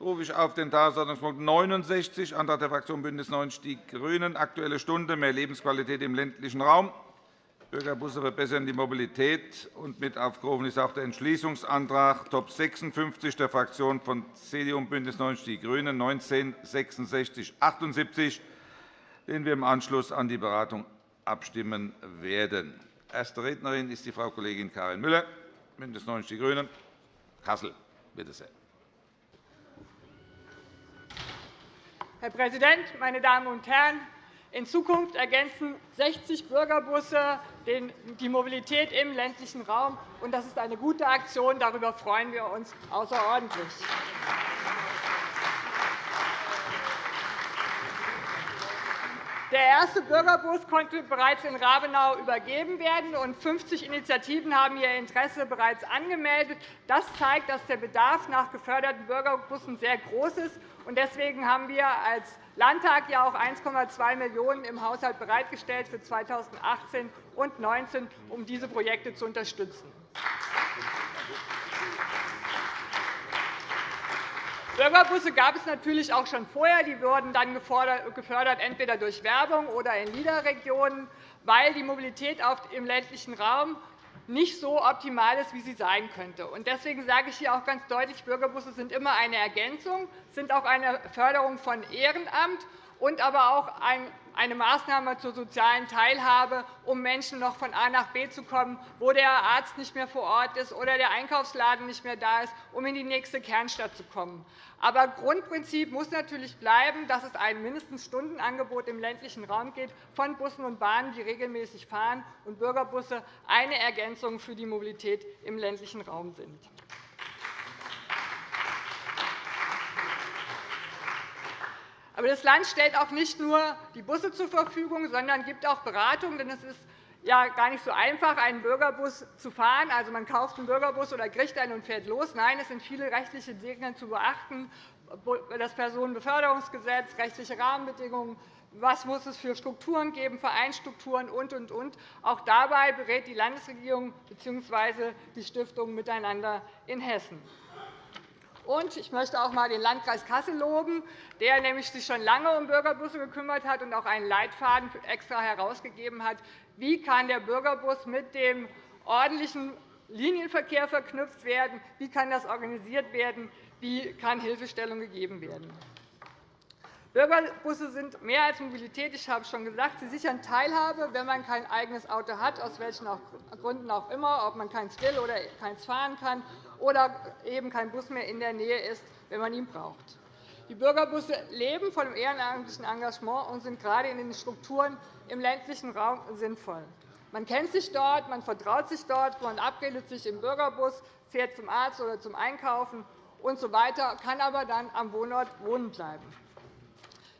rufe ich auf den Tagesordnungspunkt 69, Antrag der Fraktion BÜNDNIS 90 die GRÜNEN, Aktuelle Stunde, mehr Lebensqualität im ländlichen Raum. Bürgerbusse verbessern die Mobilität. Und mit aufgerufen ist auch der Entschließungsantrag Top 56 der Fraktionen von CDU und BÜNDNIS 90 die GRÜNEN 19 66 78 den wir im Anschluss an die Beratung abstimmen werden. Erste Rednerin ist die Frau Kollegin Karin Müller, BÜNDNIS 90 die GRÜNEN, Kassel. Bitte sehr. Herr Präsident, meine Damen und Herren! In Zukunft ergänzen 60 Bürgerbusse die Mobilität im ländlichen Raum. Das ist eine gute Aktion. Darüber freuen wir uns außerordentlich. Der erste Bürgerbus konnte bereits in Rabenau übergeben werden, und 50 Initiativen haben ihr Interesse bereits angemeldet. Das zeigt, dass der Bedarf nach geförderten Bürgerbussen sehr groß ist. Deswegen haben wir als Landtag ja auch 1,2 Millionen € im Haushalt bereitgestellt für 2018 und 2019, um diese Projekte zu unterstützen. Bürgerbusse gab es natürlich auch schon vorher. Die wurden dann gefördert, entweder durch Werbung oder in LIDA-Regionen, weil die Mobilität im ländlichen Raum nicht so optimal ist, wie sie sein könnte. Deswegen sage ich hier auch ganz deutlich, Bürgerbusse sind immer eine Ergänzung, sind auch eine Förderung von Ehrenamt und aber auch eine Maßnahme zur sozialen Teilhabe, um Menschen noch von A nach B zu kommen, wo der Arzt nicht mehr vor Ort ist oder der Einkaufsladen nicht mehr da ist, um in die nächste Kernstadt zu kommen. Aber Grundprinzip muss natürlich bleiben, dass es ein Mindeststundenangebot im ländlichen Raum gibt von Bussen und Bahnen, die regelmäßig fahren, und Bürgerbusse eine Ergänzung für die Mobilität im ländlichen Raum sind. Aber das Land stellt auch nicht nur die Busse zur Verfügung, sondern gibt auch Beratung. Denn es ist ja gar nicht so einfach, einen Bürgerbus zu fahren. Also, man kauft einen Bürgerbus oder kriegt einen und fährt los. Nein, es sind viele rechtliche Dinge zu beachten. Das Personenbeförderungsgesetz, rechtliche Rahmenbedingungen, was muss es für Strukturen geben, Vereinsstrukturen und, und, und. Auch dabei berät die Landesregierung bzw. die Stiftung miteinander in Hessen. Und ich möchte auch einmal den Landkreis Kassel loben, der nämlich sich schon lange um Bürgerbusse gekümmert hat und auch einen Leitfaden extra herausgegeben hat. Wie kann der Bürgerbus mit dem ordentlichen Linienverkehr verknüpft werden? Wie kann das organisiert werden? Wie kann Hilfestellung gegeben werden? Bürgerbusse sind mehr als Mobilität. Ich habe es schon gesagt. Sie sichern Teilhabe, wenn man kein eigenes Auto hat, aus welchen Gründen auch immer, ob man keins will oder keins fahren kann oder eben kein Bus mehr in der Nähe ist, wenn man ihn braucht. Die Bürgerbusse leben von dem ehrenamtlichen Engagement und sind gerade in den Strukturen im ländlichen Raum sinnvoll. Man kennt sich dort, man vertraut sich dort, man verabredet sich im Bürgerbus, fährt zum Arzt oder zum Einkaufen usw., so kann aber dann am Wohnort wohnen bleiben.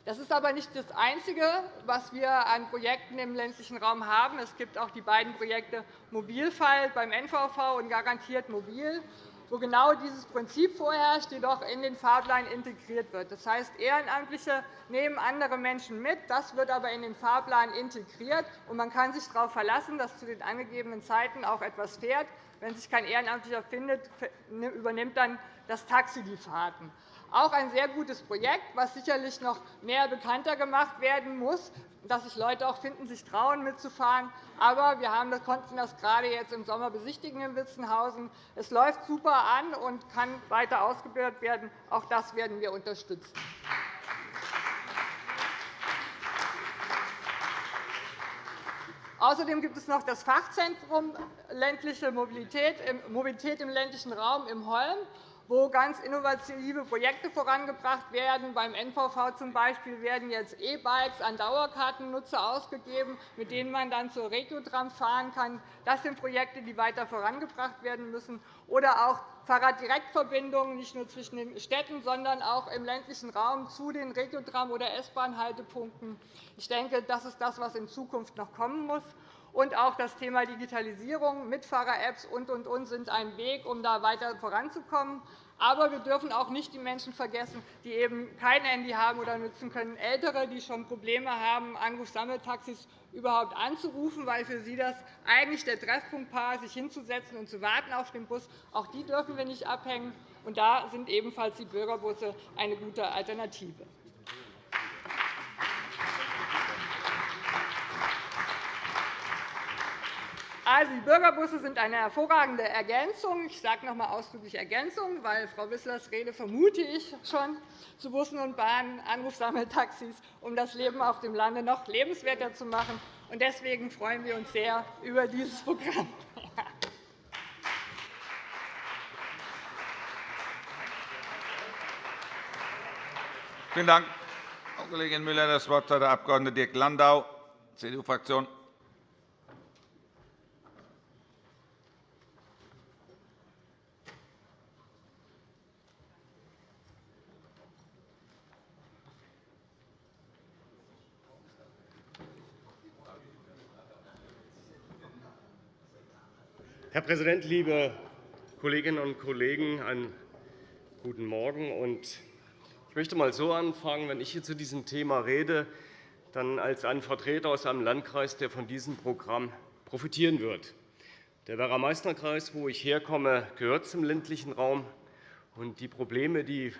Das ist aber nicht das Einzige, was wir an Projekten im ländlichen Raum haben. Es gibt auch die beiden Projekte Mobilfall beim NVV und Garantiert Mobil wo genau dieses Prinzip vorherrscht, jedoch in den Fahrplan integriert wird. Das heißt, Ehrenamtliche nehmen andere Menschen mit. Das wird aber in den Fahrplan integriert. und Man kann sich darauf verlassen, dass zu den angegebenen Zeiten auch etwas fährt. Wenn sich kein Ehrenamtlicher findet, übernimmt dann das Taxi die Fahrten. Auch ein sehr gutes Projekt, das sicherlich noch mehr bekannter gemacht werden muss, dass sich Leute auch finden, sich trauen, mitzufahren. Aber wir konnten das gerade jetzt im Sommer besichtigen in Witzenhausen. Es läuft super an und kann weiter ausgebaut werden. Auch das werden wir unterstützen. Außerdem gibt es noch das Fachzentrum ländliche Mobilität im ländlichen Raum im Holm wo ganz innovative Projekte vorangebracht werden. Beim NVV zum Beispiel werden jetzt E-Bikes an Dauerkartennutzer ausgegeben, mit denen man dann zur Regiotram fahren kann. Das sind Projekte, die weiter vorangebracht werden müssen. Oder auch Fahrraddirektverbindungen, nicht nur zwischen den Städten, sondern auch im ländlichen Raum zu den Regiotram- oder S-Bahn-Haltepunkten. Ich denke, das ist das, was in Zukunft noch kommen muss. Und auch das Thema Digitalisierung, Mitfahrer-Apps und, und, und sind ein Weg, um da weiter voranzukommen. Aber wir dürfen auch nicht die Menschen vergessen, die eben kein Handy haben oder nutzen können, Ältere, die schon Probleme haben, Anrufsammeltaxis überhaupt anzurufen, weil für sie das eigentlich der Treffpunkt war, sich hinzusetzen und zu warten auf den Bus. Auch die dürfen wir nicht abhängen. Und da sind ebenfalls die Bürgerbusse eine gute Alternative. Also, die Bürgerbusse sind eine hervorragende Ergänzung. Ich sage noch einmal ausdrücklich Ergänzung, weil Frau Wisslers Rede vermute ich schon zu Bussen und Bahnen, Anrufsammeltaxis, um das Leben auf dem Lande noch lebenswerter zu machen. Deswegen freuen wir uns sehr über dieses Programm. Vielen Dank, Frau Kollegin Müller. – Das Wort hat der Abg. Dirk Landau, CDU-Fraktion. Herr Präsident, liebe Kolleginnen und Kollegen! Einen guten Morgen. Ich möchte einmal so anfangen, wenn ich hier zu diesem Thema rede, dann als ein Vertreter aus einem Landkreis, der von diesem Programm profitieren wird. Der Werra-Meißner-Kreis, wo ich herkomme, gehört zum ländlichen Raum. die Probleme, die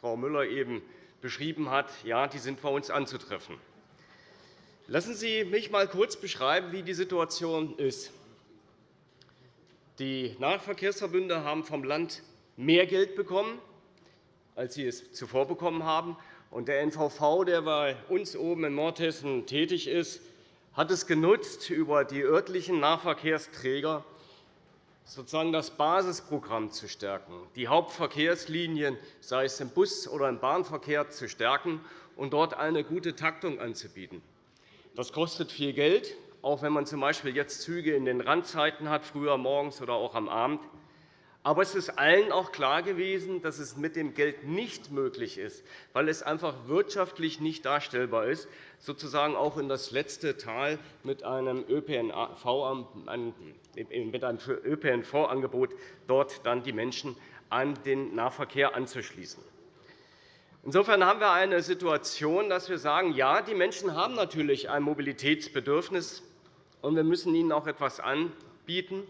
Frau Müller eben beschrieben hat, ja, die sind bei uns anzutreffen. Lassen Sie mich einmal kurz beschreiben, wie die Situation ist. Die Nahverkehrsverbünde haben vom Land mehr Geld bekommen, als sie es zuvor bekommen haben. der NVV, der bei uns oben in Nordhessen tätig ist, hat es genutzt, über die örtlichen Nahverkehrsträger sozusagen das Basisprogramm zu stärken, die Hauptverkehrslinien, sei es im Bus- oder im Bahnverkehr, zu stärken und dort eine gute Taktung anzubieten. Das kostet viel Geld auch wenn man z.B. jetzt Züge in den Randzeiten hat, früher morgens oder auch am Abend. Aber es ist allen auch klar gewesen, dass es mit dem Geld nicht möglich ist, weil es einfach wirtschaftlich nicht darstellbar ist, sozusagen auch in das letzte Tal mit einem ÖPNV-Angebot dort dann die Menschen an den Nahverkehr anzuschließen. Insofern haben wir eine Situation, dass wir sagen, ja, die Menschen haben natürlich ein Mobilitätsbedürfnis und wir müssen ihnen auch etwas anbieten.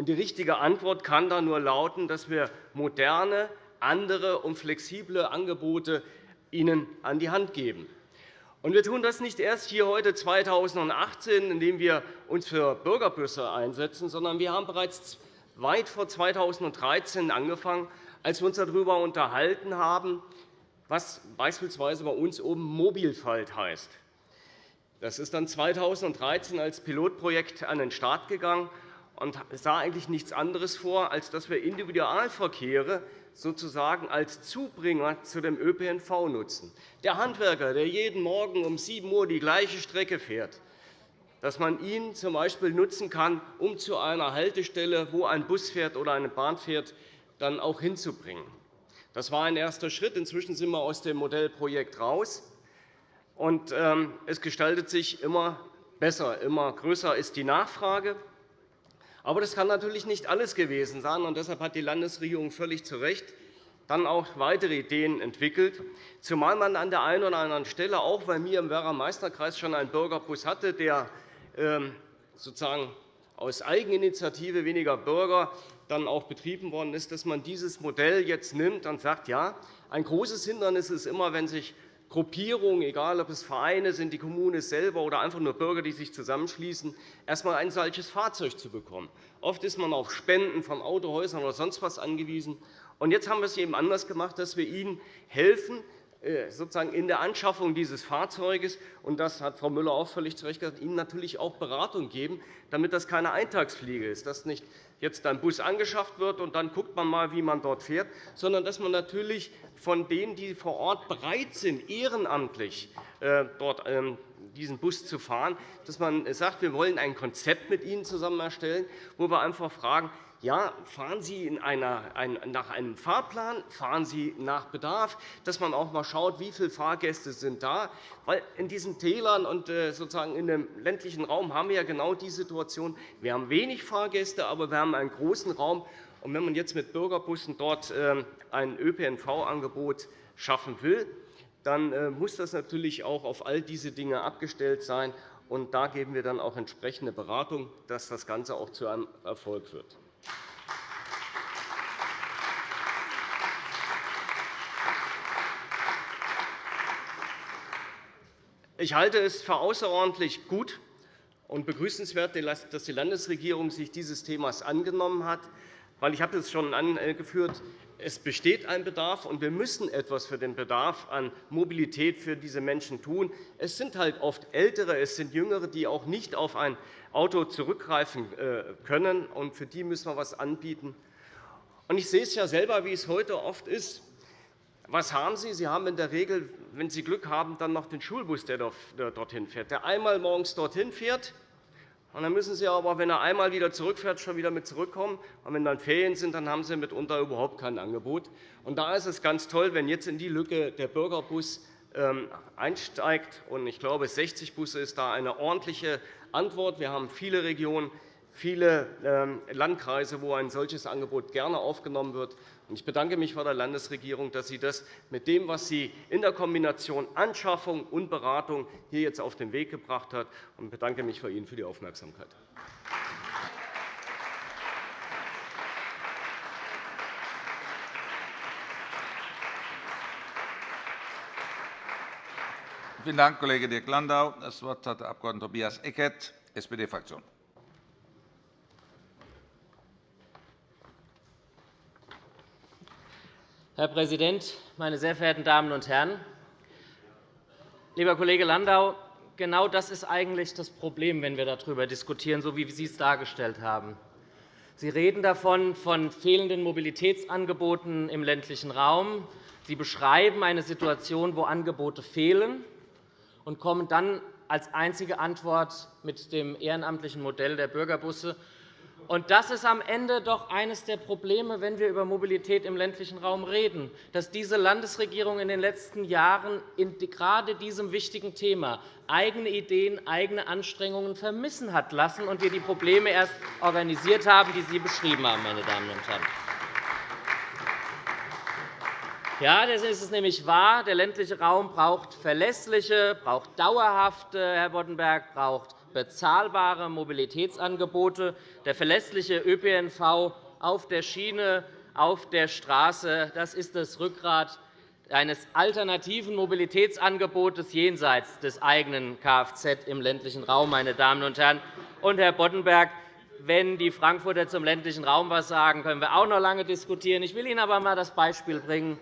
Die richtige Antwort kann da nur lauten, dass wir moderne, andere und flexible Angebote ihnen an die Hand geben. Wir tun das nicht erst hier heute 2018, indem wir uns für Bürgerbusse einsetzen, sondern wir haben bereits weit vor 2013 angefangen, als wir uns darüber unterhalten haben, was beispielsweise bei uns oben Mobilfalt heißt. Das ist dann 2013 als Pilotprojekt an den Start gegangen und sah eigentlich nichts anderes vor, als dass wir Individualverkehre sozusagen als Zubringer zu dem ÖPNV nutzen. Der Handwerker, der jeden Morgen um 7 Uhr die gleiche Strecke fährt, dass man ihn z.B. nutzen kann, um zu einer Haltestelle, wo ein Bus fährt oder eine Bahn fährt, dann auch hinzubringen. Das war ein erster Schritt. Inzwischen sind wir aus dem Modellprojekt heraus. Und ähm, es gestaltet sich immer besser, immer größer ist die Nachfrage. Aber das kann natürlich nicht alles gewesen sein. Und deshalb hat die Landesregierung völlig zu Recht dann auch weitere Ideen entwickelt, zumal man an der einen oder anderen Stelle, auch bei mir im Werra-Meißner-Kreis, schon einen Bürgerbus hatte, der ähm, sozusagen aus Eigeninitiative weniger Bürger dann auch betrieben worden ist, dass man dieses Modell jetzt nimmt und sagt, ja, ein großes Hindernis ist immer, wenn sich Gruppierungen, egal ob es Vereine sind, die Kommune selber oder einfach nur Bürger, die sich zusammenschließen, erst einmal ein solches Fahrzeug zu bekommen. Oft ist man auf Spenden von Autohäusern oder sonst was angewiesen. Jetzt haben wir es eben anders gemacht, dass wir ihnen helfen, sozusagen in der Anschaffung dieses Fahrzeuges. Und das hat Frau Müller auch völlig zu Recht gesagt, ihnen natürlich auch Beratung geben, damit das keine Eintagsfliege ist, dass nicht jetzt ein Bus angeschafft wird und dann guckt man mal, wie man dort fährt, sondern dass man natürlich von denen, die vor Ort bereit sind, ehrenamtlich äh, dort ähm, diesen Bus zu fahren, dass man sagt, wir wollen ein Konzept mit ihnen zusammen erstellen, wo wir einfach fragen, ja, fahren Sie einer, ein, nach einem Fahrplan, fahren Sie nach Bedarf, dass man auch einmal schaut, wie viele Fahrgäste sind da. Weil in diesen Tälern und äh, sozusagen in dem ländlichen Raum haben wir ja genau die Situation, wir haben wenig Fahrgäste, aber wir haben einen großen Raum. Und wenn man jetzt mit Bürgerbussen dort ähm, ein ÖPNV-Angebot schaffen will, dann äh, muss das natürlich auch auf all diese Dinge abgestellt sein. Und da geben wir dann auch entsprechende Beratung, dass das Ganze auch zu einem Erfolg wird. Ich halte es für außerordentlich gut und begrüßenswert, dass die Landesregierung sich dieses Themas angenommen hat. Weil ich habe es schon angeführt, es besteht ein Bedarf, und wir müssen etwas für den Bedarf an Mobilität für diese Menschen tun. Es sind halt oft Ältere, es sind Jüngere, die auch nicht auf ein Auto zurückgreifen äh, können. Und für die müssen wir etwas anbieten. Ich sehe es ja selber, wie es heute oft ist. Was haben Sie? Sie haben in der Regel, wenn Sie Glück haben, dann noch den Schulbus, der dorthin fährt, der einmal morgens dorthin fährt. Und dann müssen Sie aber, wenn er einmal wieder zurückfährt, schon wieder mit zurückkommen. Und wenn dann Ferien sind, dann haben Sie mitunter überhaupt kein Angebot. Und da ist es ganz toll, wenn jetzt in die Lücke der Bürgerbus ähm, einsteigt. Und ich glaube, 60 Busse ist da eine ordentliche Antwort. Wir haben viele Regionen, viele ähm, Landkreise, wo ein solches Angebot gerne aufgenommen wird. Ich bedanke mich bei der Landesregierung, dass sie das mit dem, was sie in der Kombination Anschaffung und Beratung hier jetzt auf den Weg gebracht hat, und bedanke mich bei Ihnen für die Aufmerksamkeit. Vielen Dank, Kollege Dirk Landau. Das Wort hat der Abg. Tobias Eckert, SPD-Fraktion. Herr Präsident, meine sehr verehrten Damen und Herren! Lieber Kollege Landau, genau das ist eigentlich das Problem, wenn wir darüber diskutieren, so wie Sie es dargestellt haben. Sie reden davon von fehlenden Mobilitätsangeboten im ländlichen Raum. Sie beschreiben eine Situation, wo Angebote fehlen, und kommen dann als einzige Antwort mit dem ehrenamtlichen Modell der Bürgerbusse und das ist am Ende doch eines der Probleme, wenn wir über Mobilität im ländlichen Raum reden, dass diese Landesregierung in den letzten Jahren in gerade diesem wichtigen Thema eigene Ideen, eigene Anstrengungen vermissen hat lassen und wir die Probleme erst organisiert haben, die Sie beschrieben haben, meine Damen und Herren. Ja, das ist es nämlich wahr. Der ländliche Raum braucht verlässliche, braucht dauerhafte, Herr Boddenberg, braucht bezahlbare Mobilitätsangebote. Der verlässliche ÖPNV auf der Schiene, auf der Straße das ist das Rückgrat eines alternativen Mobilitätsangebotes jenseits des eigenen Kfz im ländlichen Raum. Meine Damen und Herren. Und, Herr Boddenberg, wenn die Frankfurter zum ländlichen Raum etwas sagen, können wir auch noch lange diskutieren. Ich will Ihnen aber einmal das Beispiel bringen.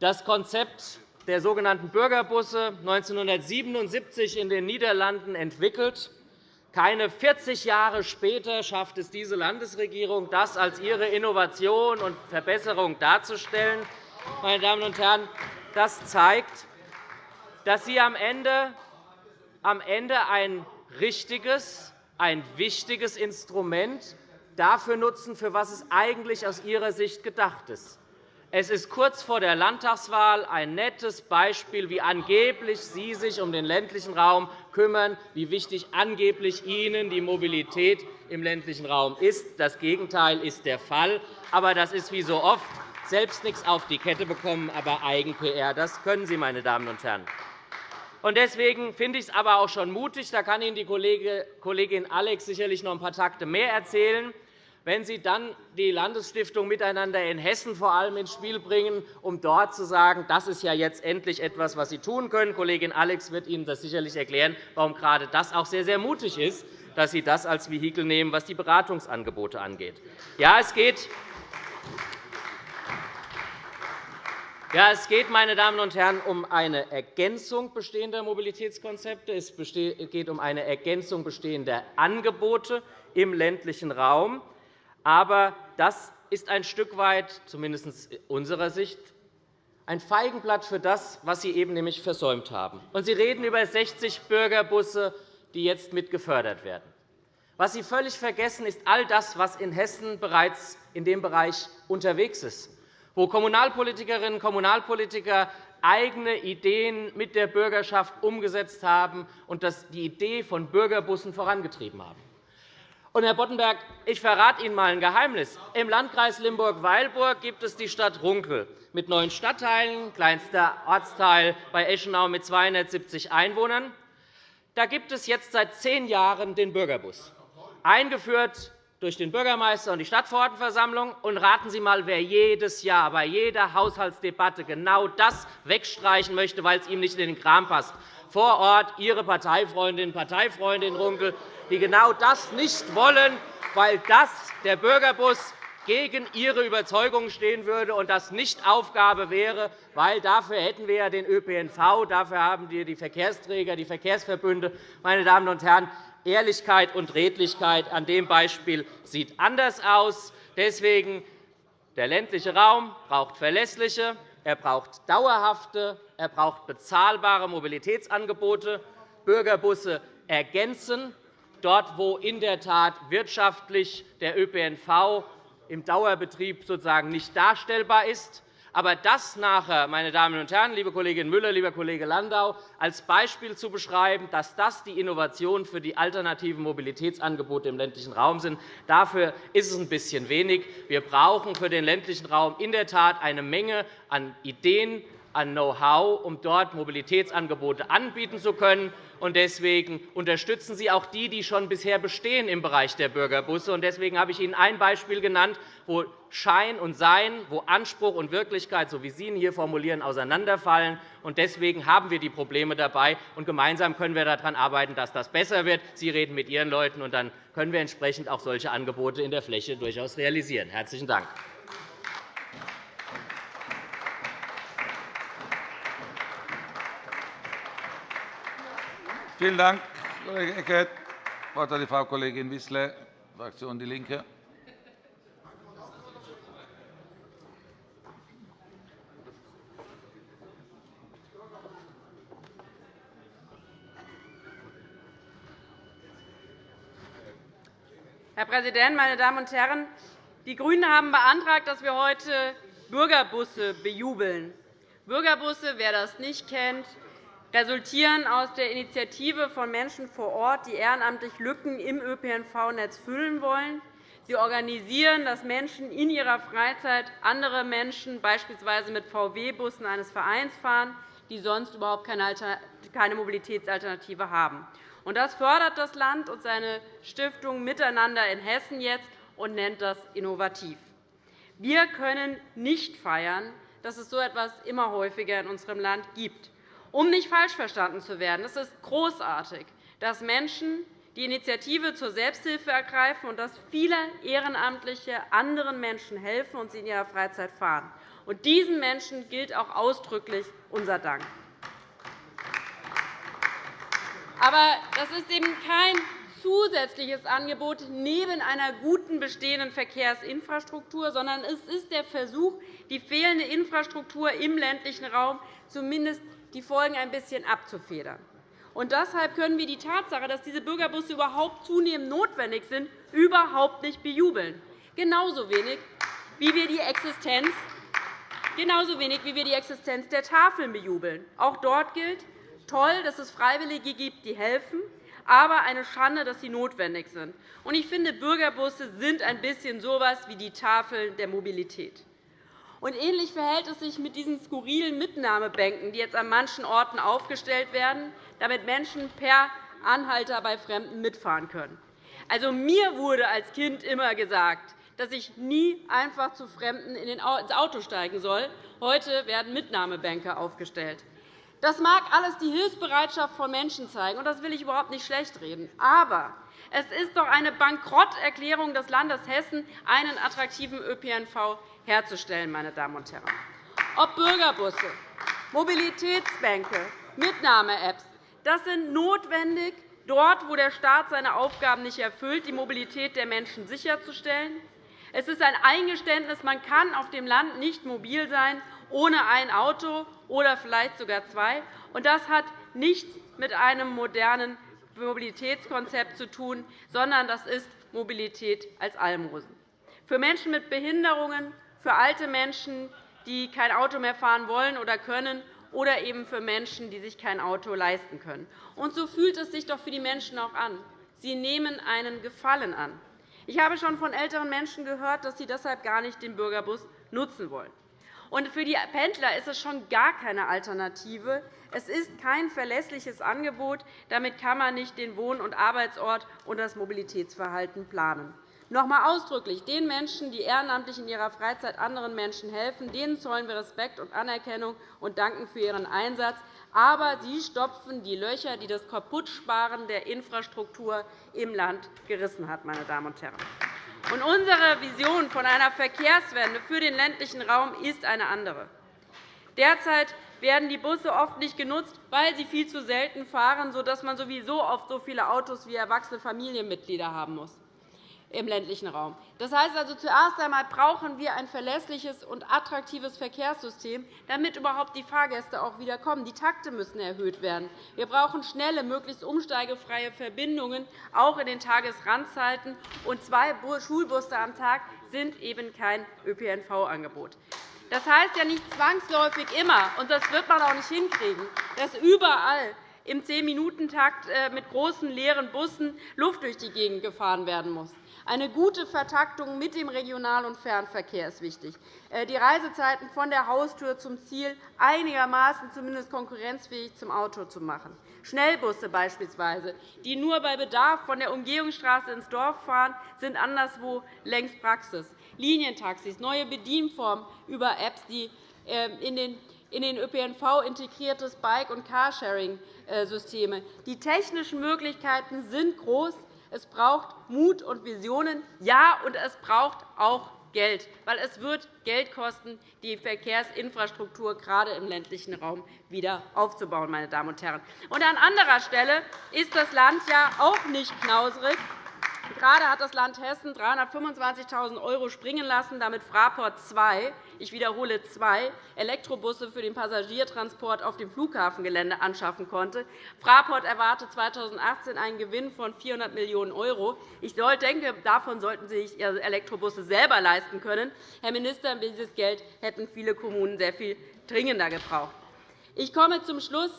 Das Konzept der sogenannten Bürgerbusse 1977 in den Niederlanden entwickelt. Keine 40 Jahre später schafft es diese Landesregierung, das als ihre Innovation und Verbesserung darzustellen. Meine Damen und Herren, das zeigt, dass Sie am Ende, am Ende ein richtiges, ein wichtiges Instrument dafür nutzen, für was es eigentlich aus Ihrer Sicht gedacht ist. Es ist kurz vor der Landtagswahl ein nettes Beispiel, wie angeblich Sie sich um den ländlichen Raum kümmern, wie wichtig angeblich Ihnen die Mobilität im ländlichen Raum ist. Das Gegenteil ist der Fall. Aber das ist wie so oft selbst nichts auf die Kette bekommen, aber Eigen-PR. Das können Sie, meine Damen und Herren. Deswegen finde ich es aber auch schon mutig, da kann Ihnen die Kollegin Alex sicherlich noch ein paar Takte mehr erzählen, wenn Sie dann die Landesstiftung Miteinander in Hessen vor allem ins Spiel bringen, um dort zu sagen, das ist ja jetzt endlich etwas, was Sie tun können. Kollegin Alex wird Ihnen das sicherlich erklären, warum gerade das auch sehr, sehr mutig ist, dass Sie das als Vehikel nehmen, was die Beratungsangebote angeht. Ja, es geht ja, es geht, meine Damen und Herren, um eine Ergänzung bestehender Mobilitätskonzepte. Es geht um eine Ergänzung bestehender Angebote im ländlichen Raum. Aber das ist ein Stück weit, zumindest unserer Sicht, ein Feigenblatt für das, was Sie eben nämlich versäumt haben. Und Sie reden über 60 Bürgerbusse, die jetzt mit gefördert werden. Was Sie völlig vergessen, ist all das, was in Hessen bereits in dem Bereich unterwegs ist, wo Kommunalpolitikerinnen und Kommunalpolitiker eigene Ideen mit der Bürgerschaft umgesetzt haben und die Idee von Bürgerbussen vorangetrieben haben. Und, Herr Boddenberg, ich verrate Ihnen einmal ein Geheimnis. Im Landkreis Limburg-Weilburg gibt es die Stadt Runkel mit neun Stadtteilen, kleinster Ortsteil bei Eschenau mit 270 Einwohnern. Da gibt es jetzt seit zehn Jahren den Bürgerbus, eingeführt durch den Bürgermeister und die Stadtverordnetenversammlung. Und raten Sie einmal, wer jedes Jahr bei jeder Haushaltsdebatte genau das wegstreichen möchte, weil es ihm nicht in den Kram passt vor Ort, Ihre Parteifreundin, Parteifreundin Runkel, die genau das nicht wollen, weil das der Bürgerbus gegen ihre Überzeugung stehen würde und das nicht Aufgabe wäre, weil dafür hätten wir ja den ÖPNV, dafür haben wir die Verkehrsträger, die Verkehrsverbünde. Meine Damen und Herren, Ehrlichkeit und Redlichkeit an dem Beispiel sieht anders aus. Deswegen der ländliche Raum braucht verlässliche, er braucht dauerhafte, er braucht bezahlbare Mobilitätsangebote. Bürgerbusse ergänzen dort, wo in der Tat wirtschaftlich der ÖPNV im Dauerbetrieb sozusagen nicht darstellbar ist. Aber das nachher, meine Damen und Herren, liebe Kollegin Müller, lieber Kollege Landau, als Beispiel zu beschreiben, dass das die Innovation für die alternativen Mobilitätsangebote im ländlichen Raum sind, dafür ist es ein bisschen wenig. Wir brauchen für den ländlichen Raum in der Tat eine Menge an Ideen, an Know-how, um dort Mobilitätsangebote anbieten zu können. Deswegen unterstützen Sie auch die, die schon bisher bestehen im Bereich der Bürgerbusse. Deswegen habe ich Ihnen ein Beispiel genannt, wo Schein und Sein, wo Anspruch und Wirklichkeit, so wie Sie ihn hier formulieren, auseinanderfallen. Deswegen haben wir die Probleme dabei. Und gemeinsam können wir daran arbeiten, dass das besser wird. Sie reden mit Ihren Leuten, und dann können wir entsprechend auch solche Angebote in der Fläche durchaus realisieren. – Herzlichen Dank. Vielen Dank, Kollege Eckert. Das Wort hat Frau Kollegin Wissler, Fraktion DIE LINKE. Herr Präsident, meine Damen und Herren! Die GRÜNEN haben beantragt, dass wir heute Bürgerbusse bejubeln. Bürgerbusse, wer das nicht kennt, resultieren aus der Initiative von Menschen vor Ort, die ehrenamtlich Lücken im ÖPNV-Netz füllen wollen. Sie organisieren, dass Menschen in ihrer Freizeit andere Menschen beispielsweise mit VW-Bussen eines Vereins fahren, die sonst überhaupt keine Mobilitätsalternative haben. Das fördert das Land und seine Stiftung Miteinander in Hessen jetzt und nennt das innovativ. Wir können nicht feiern, dass es so etwas immer häufiger in unserem Land gibt. Um nicht falsch verstanden zu werden, es ist großartig, dass Menschen die Initiative zur Selbsthilfe ergreifen und dass viele Ehrenamtliche anderen Menschen helfen und sie in ihrer Freizeit fahren. Und diesen Menschen gilt auch ausdrücklich unser Dank. Aber das ist eben kein zusätzliches Angebot neben einer guten bestehenden Verkehrsinfrastruktur, sondern es ist der Versuch, die fehlende Infrastruktur im ländlichen Raum zumindest die Folgen ein bisschen abzufedern. Und deshalb können wir die Tatsache, dass diese Bürgerbusse überhaupt zunehmend notwendig sind, überhaupt nicht bejubeln. Genauso wenig, wie wir die Existenz Genauso wenig, wie wir die Existenz der Tafeln bejubeln. Auch dort gilt, toll, dass es Freiwillige gibt, die helfen, aber eine Schande, dass sie notwendig sind. Ich finde, Bürgerbusse sind ein bisschen so etwas wie die Tafeln der Mobilität. Und ähnlich verhält es sich mit diesen skurrilen Mitnahmebänken, die jetzt an manchen Orten aufgestellt werden, damit Menschen per Anhalter bei Fremden mitfahren können. Also, mir wurde als Kind immer gesagt, dass ich nie einfach zu Fremden ins Auto steigen soll. Heute werden Mitnahmebänke aufgestellt. Das mag alles die Hilfsbereitschaft von Menschen zeigen, und das will ich überhaupt nicht schlechtreden. Aber es ist doch eine Bankrotterklärung des Landes Hessen, einen attraktiven ÖPNV herzustellen. Meine Damen und Herren. Ob Bürgerbusse, Mobilitätsbänke, Mitnahme-Apps, das sind notwendig, dort, wo der Staat seine Aufgaben nicht erfüllt, die Mobilität der Menschen sicherzustellen. Es ist ein Eingeständnis, man kann auf dem Land nicht mobil sein ohne ein Auto oder vielleicht sogar zwei. Das hat nichts mit einem modernen Mobilitätskonzept zu tun, sondern das ist Mobilität als Almosen. Für Menschen mit Behinderungen, für alte Menschen, die kein Auto mehr fahren wollen oder können, oder eben für Menschen, die sich kein Auto leisten können. Und so fühlt es sich doch für die Menschen auch an. Sie nehmen einen Gefallen an. Ich habe schon von älteren Menschen gehört, dass sie deshalb gar nicht den Bürgerbus nutzen wollen. Und für die Pendler ist es schon gar keine Alternative. Es ist kein verlässliches Angebot. Damit kann man nicht den Wohn- und Arbeitsort und das Mobilitätsverhalten planen. Noch einmal ausdrücklich den Menschen, die ehrenamtlich in ihrer Freizeit anderen Menschen helfen, denen zollen wir Respekt und Anerkennung und danken für ihren Einsatz. Aber sie stopfen die Löcher, die das Kaputtsparen der Infrastruktur im Land gerissen hat. Meine Damen und Herren. Und unsere Vision von einer Verkehrswende für den ländlichen Raum ist eine andere. Derzeit werden die Busse oft nicht genutzt, weil sie viel zu selten fahren, sodass man sowieso oft so viele Autos wie erwachsene Familienmitglieder haben muss im ländlichen Raum. Das heißt also, zuerst einmal brauchen wir ein verlässliches und attraktives Verkehrssystem, damit überhaupt die Fahrgäste auch wieder kommen. Die Takte müssen erhöht werden. Wir brauchen schnelle, möglichst umsteigefreie Verbindungen, auch in den Tagesrandzeiten. Und zwei Schulbusse am Tag sind eben kein ÖPNV-Angebot. Das heißt ja nicht zwangsläufig immer, und das wird man auch nicht hinkriegen, dass überall im Zehn-Minuten-Takt äh, mit großen leeren Bussen Luft durch die Gegend gefahren werden muss. Eine gute Vertaktung mit dem Regional- und Fernverkehr ist wichtig. Äh, die Reisezeiten von der Haustür zum Ziel einigermaßen zumindest konkurrenzfähig zum Auto zu machen. Schnellbusse beispielsweise, die nur bei Bedarf von der Umgehungsstraße ins Dorf fahren, sind anderswo längst Praxis. Linientaxis, neue Bedienformen über Apps, die äh, in den in den ÖPNV integriertes Bike- und Carsharing-Systeme. Die technischen Möglichkeiten sind groß. Es braucht Mut und Visionen. Ja, und es braucht auch Geld, weil es wird Geld kosten, die Verkehrsinfrastruktur gerade im ländlichen Raum wieder aufzubauen. Meine Damen und Herren. Und an anderer Stelle ist das Land ja auch nicht knauserig. Gerade hat das Land Hessen 325.000 € springen lassen, damit Fraport 2 ich wiederhole zwei Elektrobusse für den Passagiertransport auf dem Flughafengelände anschaffen konnte. Fraport erwartet 2018 einen Gewinn von 400 Millionen €. Ich denke, davon sollten Sie sich Ihre Elektrobusse selber leisten können. Herr Minister, dieses Geld hätten viele Kommunen sehr viel dringender gebraucht. Ich komme zum Schluss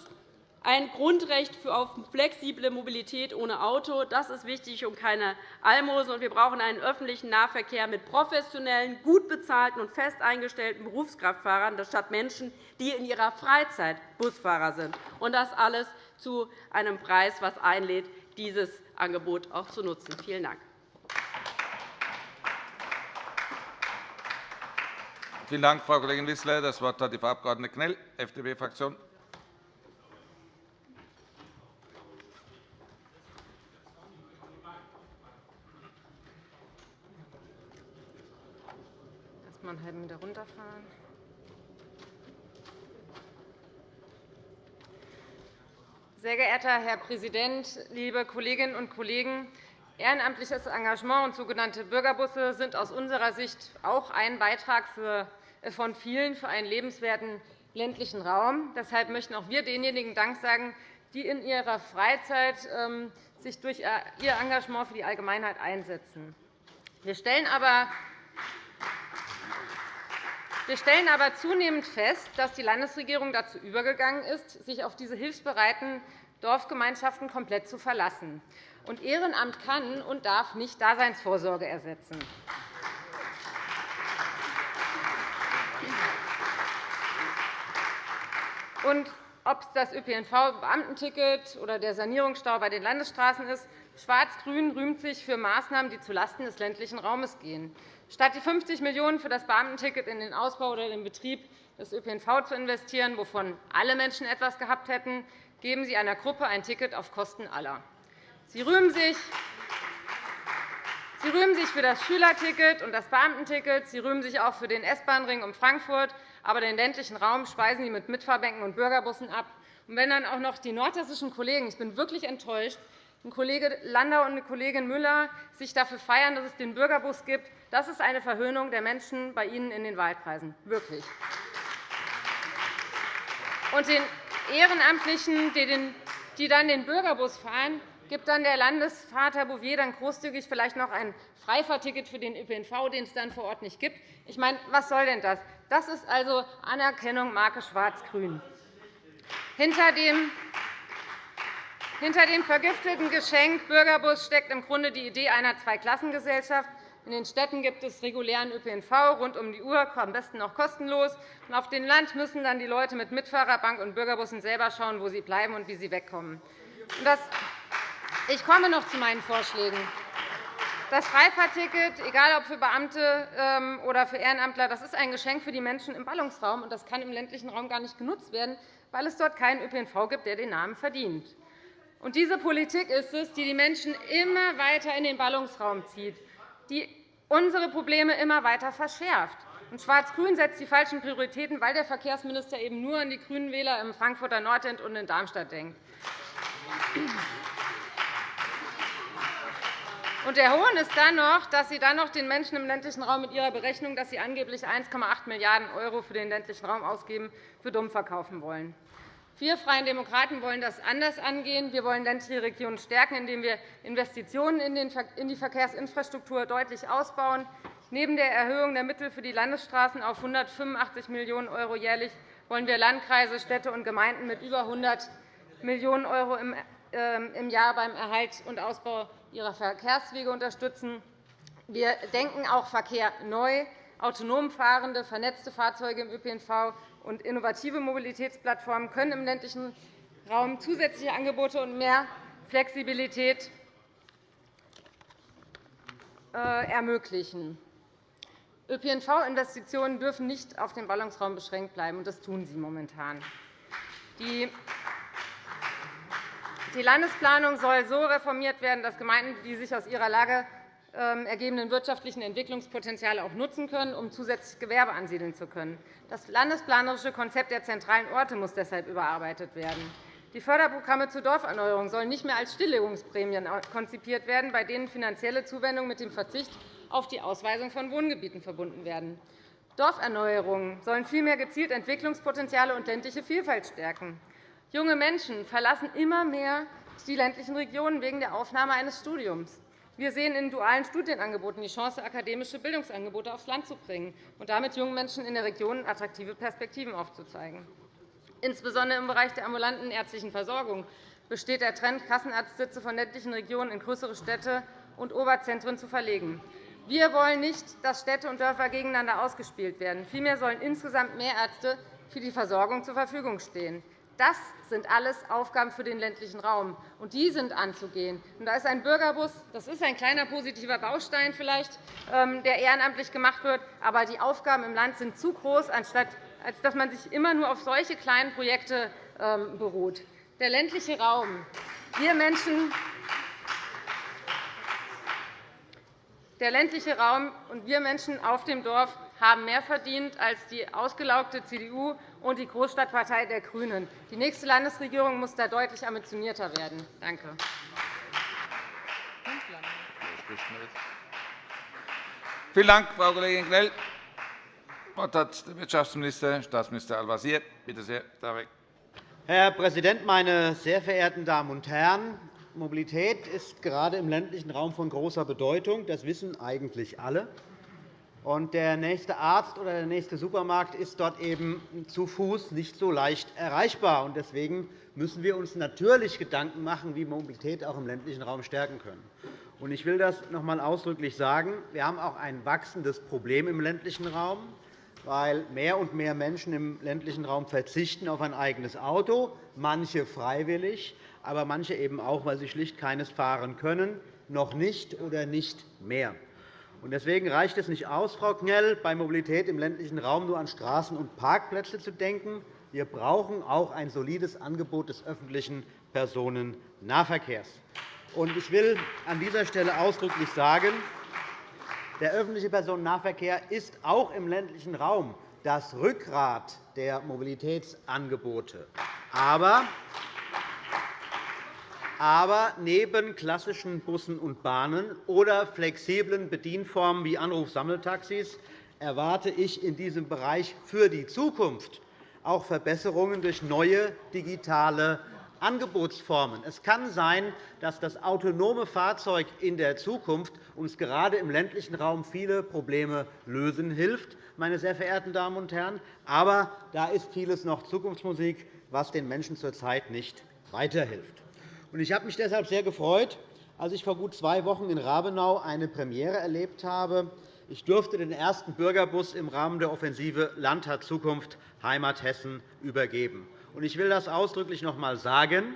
ein Grundrecht auf flexible Mobilität ohne Auto. Das ist wichtig und keine Almosen. Wir brauchen einen öffentlichen Nahverkehr mit professionellen, gut bezahlten und fest eingestellten Berufskraftfahrern, statt Menschen, die in ihrer Freizeit Busfahrer sind. Und das alles zu einem Preis, was einlädt, dieses Angebot auch zu nutzen. Vielen Dank. Vielen Dank, Frau Kollegin Wissler. – Das Wort hat die Frau Abg. Knell, FDP-Fraktion. Mal einen halben Meter runterfahren. Sehr geehrter Herr Präsident, liebe Kolleginnen und Kollegen! Ehrenamtliches Engagement und sogenannte Bürgerbusse sind aus unserer Sicht auch ein Beitrag äh, von vielen für einen lebenswerten ländlichen Raum. Deshalb möchten auch wir denjenigen Dank sagen, die in ihrer Freizeit ähm, sich durch äh, ihr Engagement für die Allgemeinheit einsetzen. Wir stellen aber wir stellen aber zunehmend fest, dass die Landesregierung dazu übergegangen ist, sich auf diese hilfsbereiten Dorfgemeinschaften komplett zu verlassen. Und Ehrenamt kann und darf nicht Daseinsvorsorge ersetzen. Und ob es das ÖPNV-Beamtenticket oder der Sanierungsstau bei den Landesstraßen ist, Schwarz-Grün rühmt sich für Maßnahmen, die zulasten des ländlichen Raumes gehen. Statt die 50 Millionen € für das Beamtenticket in den Ausbau oder den Betrieb des ÖPNV zu investieren, wovon alle Menschen etwas gehabt hätten, geben Sie einer Gruppe ein Ticket auf Kosten aller. Sie rühmen sich Sie rühmen sich für das Schülerticket und das Beamtenticket. Sie rühmen sich auch für den S-Bahn-Ring um Frankfurt. Aber den ländlichen Raum speisen Sie mit Mitfahrbänken und Bürgerbussen ab. Und wenn dann auch noch die nordhessischen Kollegen, ich bin wirklich enttäuscht, Kollege Landau und Kollegin Müller sich dafür feiern, dass es den Bürgerbus gibt, das ist eine Verhöhnung der Menschen bei Ihnen in den Wahlkreisen. Wirklich. Und den Ehrenamtlichen, die dann den Bürgerbus fahren, gibt dann der Landesvater Bouvier dann großzügig vielleicht noch ein Freifahrticket für den ÖPNV, den es dann vor Ort nicht gibt. Ich meine, was soll denn das? Das ist also Anerkennung Marke Schwarz-Grün. Hinter dem hinter dem vergifteten Geschenk Bürgerbus steckt im Grunde die Idee einer Zweiklassengesellschaft. In den Städten gibt es regulären ÖPNV rund um die Uhr, am besten noch kostenlos. Auf dem Land müssen dann die Leute mit Mitfahrerbank und Bürgerbussen selber schauen, wo sie bleiben und wie sie wegkommen. Ich komme noch zu meinen Vorschlägen. Das Freifahrtticket, egal ob für Beamte ähm, oder für Ehrenamtler, das ist ein Geschenk für die Menschen im Ballungsraum, und das kann im ländlichen Raum gar nicht genutzt werden, weil es dort keinen ÖPNV gibt, der den Namen verdient. Und diese Politik ist es, die die Menschen immer weiter in den Ballungsraum zieht, die unsere Probleme immer weiter verschärft. Und Schwarz-Grün setzt die falschen Prioritäten, weil der Verkehrsminister eben nur an die grünen Wähler im Frankfurter Nordend und in Darmstadt denkt. Und der Hohn ist dann noch, dass Sie dann noch den Menschen im ländlichen Raum mit Ihrer Berechnung, dass Sie angeblich 1,8 Milliarden € für den ländlichen Raum ausgeben, für dumm verkaufen wollen. Wir Freien Demokraten wollen das anders angehen. Wir wollen ländliche Regionen stärken, indem wir Investitionen in die Verkehrsinfrastruktur deutlich ausbauen. Neben der Erhöhung der Mittel für die Landesstraßen auf 185 Millionen € jährlich wollen wir Landkreise, Städte und Gemeinden mit über 100 Millionen € ähm, im Jahr beim Erhalt und Ausbau ihrer Verkehrswege unterstützen. Wir denken auch Verkehr neu. Autonom fahrende, vernetzte Fahrzeuge im ÖPNV und innovative Mobilitätsplattformen können im ländlichen Raum zusätzliche Angebote und mehr Flexibilität äh, ermöglichen. ÖPNV-Investitionen dürfen nicht auf den Ballungsraum beschränkt bleiben, und das tun sie momentan. Die die Landesplanung soll so reformiert werden, dass Gemeinden die sich aus ihrer Lage ähm, ergebenden wirtschaftlichen Entwicklungspotenziale auch nutzen können, um zusätzlich Gewerbe ansiedeln zu können. Das landesplanerische Konzept der zentralen Orte muss deshalb überarbeitet werden. Die Förderprogramme zur Dorferneuerung sollen nicht mehr als Stilllegungsprämien konzipiert werden, bei denen finanzielle Zuwendungen mit dem Verzicht auf die Ausweisung von Wohngebieten verbunden werden. Dorferneuerungen sollen vielmehr gezielt Entwicklungspotenziale und ländliche Vielfalt stärken. Junge Menschen verlassen immer mehr die ländlichen Regionen wegen der Aufnahme eines Studiums. Wir sehen in dualen Studienangeboten die Chance, akademische Bildungsangebote aufs Land zu bringen und damit jungen Menschen in der Region attraktive Perspektiven aufzuzeigen. Insbesondere im Bereich der ambulanten ärztlichen Versorgung besteht der Trend, Kassenarztsitze von ländlichen Regionen in größere Städte und Oberzentren zu verlegen. Wir wollen nicht, dass Städte und Dörfer gegeneinander ausgespielt werden. Vielmehr sollen insgesamt mehr Ärzte für die Versorgung zur Verfügung stehen. Das sind alles Aufgaben für den ländlichen Raum, und die sind anzugehen. da ist ein Bürgerbus das ist ein kleiner positiver Baustein, vielleicht, ähm, der ehrenamtlich gemacht wird. Aber die Aufgaben im Land sind zu groß, als dass man sich immer nur auf solche kleinen Projekte ähm, beruht. Der ländliche Raum. Wir Menschen der ländliche Raum und wir Menschen auf dem Dorf haben mehr verdient als die ausgelaugte CDU und die Großstadtpartei der GRÜNEN. Die nächste Landesregierung muss da deutlich ambitionierter werden. Danke. Vielen Dank, Frau Kollegin Knell. Das Wort hat der Wirtschaftsminister, Staatsminister Al-Wazir. Bitte sehr, Tarek. Herr Präsident, meine sehr verehrten Damen und Herren! Mobilität ist gerade im ländlichen Raum von großer Bedeutung. Das wissen eigentlich alle. Und der nächste Arzt oder der nächste Supermarkt ist dort eben zu Fuß nicht so leicht erreichbar. Deswegen müssen wir uns natürlich Gedanken machen, wie wir Mobilität auch im ländlichen Raum stärken können. Ich will das noch einmal ausdrücklich sagen. Wir haben auch ein wachsendes Problem im ländlichen Raum, weil mehr und mehr Menschen im ländlichen Raum verzichten auf ein eigenes Auto, manche freiwillig, aber manche eben auch, weil sie schlicht keines fahren können, noch nicht oder nicht mehr. Deswegen reicht es nicht aus, Frau Knell, bei Mobilität im ländlichen Raum nur an Straßen und Parkplätze zu denken. Wir brauchen auch ein solides Angebot des öffentlichen Personennahverkehrs. Ich will an dieser Stelle ausdrücklich sagen, der öffentliche Personennahverkehr ist auch im ländlichen Raum das Rückgrat der Mobilitätsangebote. Aber aber neben klassischen Bussen und Bahnen oder flexiblen Bedienformen wie Anrufsammeltaxis erwarte ich in diesem Bereich für die Zukunft auch Verbesserungen durch neue digitale Angebotsformen. Es kann sein, dass das autonome Fahrzeug in der Zukunft uns gerade im ländlichen Raum viele Probleme lösen hilft, meine sehr verehrten Damen und Herren. Aber da ist vieles noch Zukunftsmusik, was den Menschen zurzeit nicht weiterhilft. Ich habe mich deshalb sehr gefreut, als ich vor gut zwei Wochen in Rabenau eine Premiere erlebt habe. Ich durfte den ersten Bürgerbus im Rahmen der Offensive Land hat Zukunft Heimat Hessen übergeben. Ich will das ausdrücklich noch einmal sagen.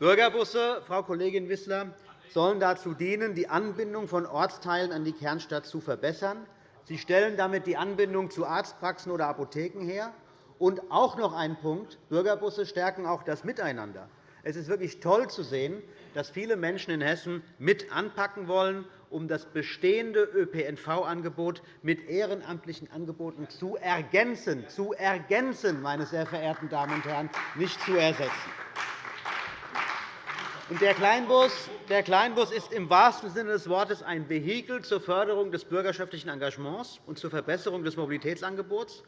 Bürgerbusse, Frau Kollegin Wissler, sollen dazu dienen, die Anbindung von Ortsteilen an die Kernstadt zu verbessern. Sie stellen damit die Anbindung zu Arztpraxen oder Apotheken her. Und auch noch ein Punkt. Bürgerbusse stärken auch das Miteinander. Es ist wirklich toll zu sehen, dass viele Menschen in Hessen mit anpacken wollen, um das bestehende ÖPNV-Angebot mit ehrenamtlichen Angeboten zu ergänzen, zu ergänzen, meine sehr verehrten Damen und Herren, nicht zu ersetzen. Der Kleinbus, der Kleinbus ist im wahrsten Sinne des Wortes ein Vehikel zur Förderung des bürgerschaftlichen Engagements und zur Verbesserung des Mobilitätsangebots.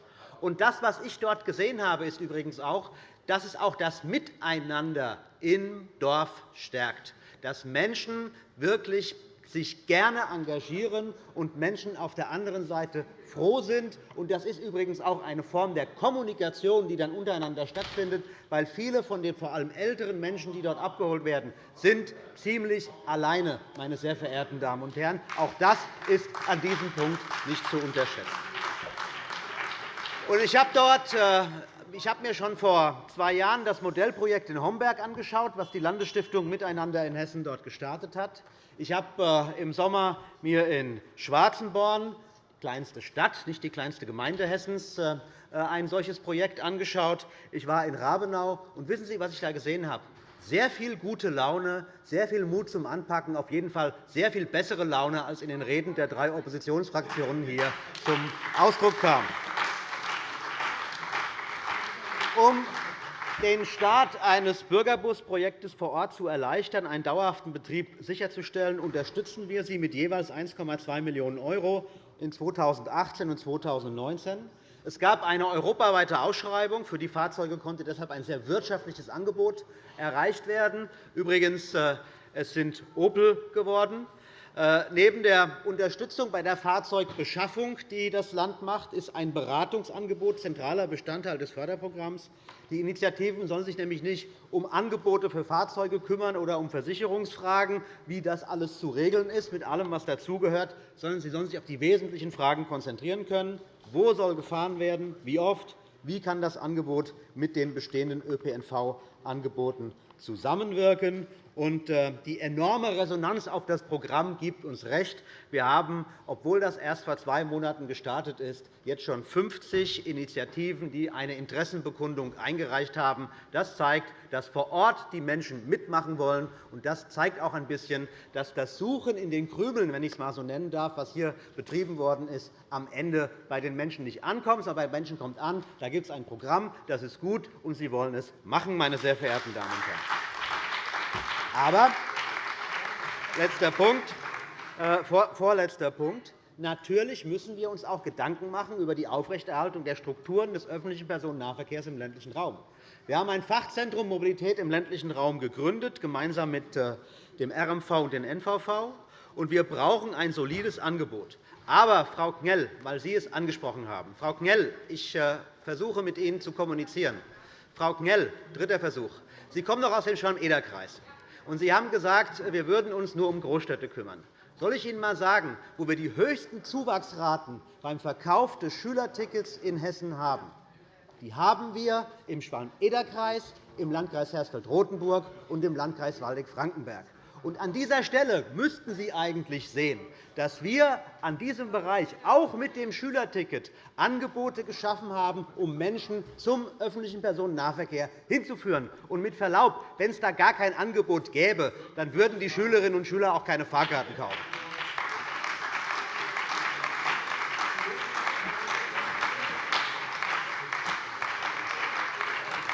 Das, was ich dort gesehen habe, ist übrigens auch, dass es auch das Miteinander im Dorf stärkt, dass Menschen wirklich sich gerne engagieren und Menschen auf der anderen Seite froh sind. Das ist übrigens auch eine Form der Kommunikation, die dann untereinander stattfindet, weil viele von den vor allem älteren Menschen, die dort abgeholt werden, sind ziemlich alleine, meine sehr verehrten Damen und Herren. Auch das ist an diesem Punkt nicht zu unterschätzen. Ich habe dort äh, ich habe mir schon vor zwei Jahren das Modellprojekt in Homberg angeschaut, das die Landesstiftung Miteinander in Hessen dort gestartet hat. Ich habe äh, im Sommer mir in Schwarzenborn, die kleinste Stadt, nicht die kleinste Gemeinde Hessens, äh, ein solches Projekt angeschaut. Ich war in Rabenau. Und wissen Sie, was ich da gesehen habe? Sehr viel gute Laune, sehr viel Mut zum Anpacken, auf jeden Fall sehr viel bessere Laune, als in den Reden der drei Oppositionsfraktionen hier zum Ausdruck kam. Um den Start eines Bürgerbusprojektes vor Ort zu erleichtern, einen dauerhaften Betrieb sicherzustellen, unterstützen wir Sie mit jeweils 1,2 Millionen € in 2018 und 2019. Es gab eine europaweite Ausschreibung. Für die Fahrzeuge konnte deshalb ein sehr wirtschaftliches Angebot erreicht werden. Übrigens, äh, es sind Opel geworden. Äh, neben der Unterstützung bei der Fahrzeugbeschaffung, die das Land macht, ist ein Beratungsangebot zentraler Bestandteil des Förderprogramms. Die Initiativen sollen sich nämlich nicht um Angebote für Fahrzeuge kümmern oder um Versicherungsfragen, wie das alles zu regeln ist, mit allem, was dazugehört, sondern sie sollen sich auf die wesentlichen Fragen konzentrieren können. Wo soll gefahren werden? Wie oft? Wie kann das Angebot mit den bestehenden ÖPNV-Angeboten zusammenwirken? Und äh, die enorme Resonanz auf das Programm gibt uns recht. Wir haben, obwohl das erst vor zwei Monaten gestartet ist, jetzt schon 50 Initiativen, die eine Interessenbekundung eingereicht haben. Das zeigt, dass vor Ort die Menschen mitmachen wollen. Und das zeigt auch ein bisschen, dass das Suchen in den Krümeln, wenn ich es einmal so nennen darf, was hier betrieben worden ist, am Ende bei den Menschen nicht ankommt, sondern bei den Menschen kommt an. Da gibt es ein Programm, das ist gut, und sie wollen es machen, meine sehr verehrten Damen und Herren. Aber letzter Punkt, äh, vorletzter Punkt. Natürlich müssen wir uns auch Gedanken machen über die Aufrechterhaltung der Strukturen des öffentlichen Personennahverkehrs im ländlichen Raum. Wir haben ein Fachzentrum Mobilität im ländlichen Raum gegründet, gemeinsam mit äh, dem RMV und dem NVV. Und wir brauchen ein solides Angebot. Aber, Frau Knell, weil Sie es angesprochen haben, Frau Knell, ich äh, versuche mit Ihnen zu kommunizieren. Frau Knell, dritter Versuch. Sie kommen doch aus dem Schwalm-Eder-Kreis. Und Sie haben gesagt, wir würden uns nur um Großstädte kümmern. Soll ich Ihnen einmal sagen, wo wir die höchsten Zuwachsraten beim Verkauf des Schülertickets in Hessen haben? Die haben wir im Schwalm-Eder-Kreis, im Landkreis Hersfeld-Rotenburg und im Landkreis Waldeck-Frankenberg. Und an dieser Stelle müssten Sie eigentlich sehen, dass wir an diesem Bereich auch mit dem Schülerticket Angebote geschaffen haben, um Menschen zum öffentlichen Personennahverkehr hinzuführen. Und mit Verlaub, wenn es da gar kein Angebot gäbe, dann würden die Schülerinnen und Schüler auch keine Fahrkarten kaufen.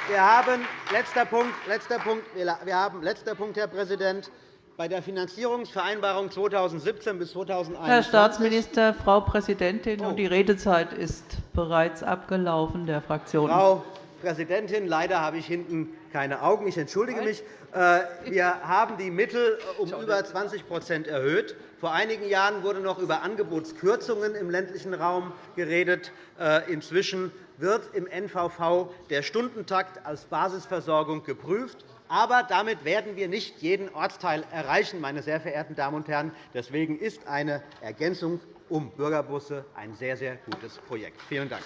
Wir haben, letzter Punkt, letzter Punkt, wir haben, letzter Punkt, Herr Präsident, bei der Finanzierungsvereinbarung 2017 bis 2021. Herr Staatsminister, Frau Präsidentin, oh. die Redezeit ist bereits abgelaufen der Fraktion. Frau Präsidentin, leider habe ich hinten keine Augen. Ich entschuldige mich. Äh, wir haben die Mittel um über 20% erhöht. Vor einigen Jahren wurde noch über Angebotskürzungen im ländlichen Raum geredet. Äh, inzwischen wird im NVV der Stundentakt als Basisversorgung geprüft. Aber damit werden wir nicht jeden Ortsteil erreichen, meine sehr verehrten Damen und Herren. Deswegen ist eine Ergänzung um Bürgerbusse ein sehr, sehr gutes Projekt. Vielen Dank.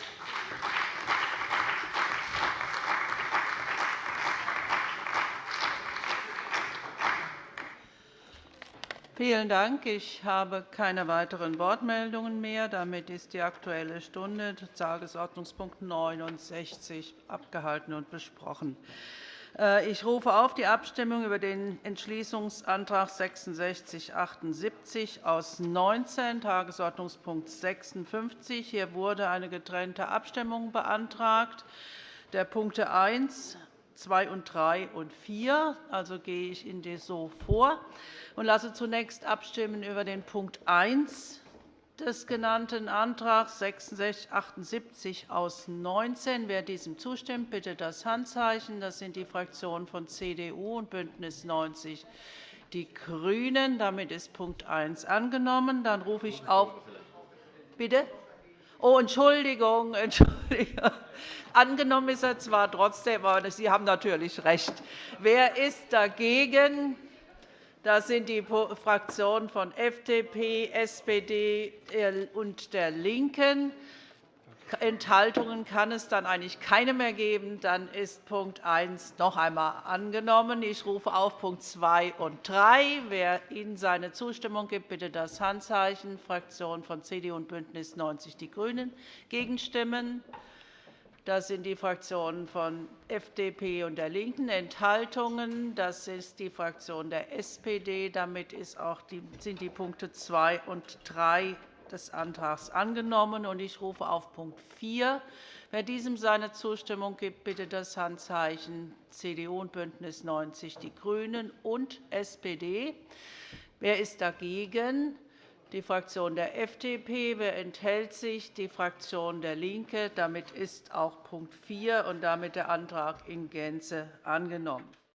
Vielen Dank. Ich habe keine weiteren Wortmeldungen mehr. Damit ist die Aktuelle Stunde, Tagesordnungspunkt 69, abgehalten und besprochen. Äh, ich rufe auf die Abstimmung über den Entschließungsantrag 6678 aus 19, Tagesordnungspunkt 56. Hier wurde eine getrennte Abstimmung beantragt. Der Punkte 1, 2 und 3 und 4. Also gehe ich in so vor und lasse zunächst abstimmen über den Punkt 1 des genannten Antrags 6678 aus 19. Wer diesem zustimmt, bitte das Handzeichen. Das sind die Fraktionen von CDU und BÜNDNIS 90 die GRÜNEN. Damit ist Punkt 1 angenommen. Dann rufe ich auf. Bitte? Oh, Entschuldigung, Entschuldigung. Angenommen ist er zwar trotzdem, aber Sie haben natürlich recht. Wer ist dagegen? Das sind die Fraktionen von FDP, SPD und der LINKEN. Enthaltungen kann es dann eigentlich keine mehr geben. Dann ist Punkt 1 noch einmal angenommen. Ich rufe auf Punkt 2 und 3. Wer Ihnen seine Zustimmung gibt, bitte das Handzeichen. Fraktionen von CDU und BÜNDNIS 90 die GRÜNEN gegenstimmen. Das sind die Fraktionen von FDP und der LINKEN. Enthaltungen, das ist die Fraktion der SPD. Damit sind die Punkte 2 und 3 des Antrags angenommen. Ich rufe auf Punkt 4. Wer diesem seine Zustimmung gibt, bitte das Handzeichen CDU und BÜNDNIS 90 die GRÜNEN und SPD. Wer ist dagegen? Die Fraktion der FDP. Wer enthält sich? Die Fraktion der LINKE. Damit ist auch Punkt 4 und damit der Antrag in Gänze angenommen.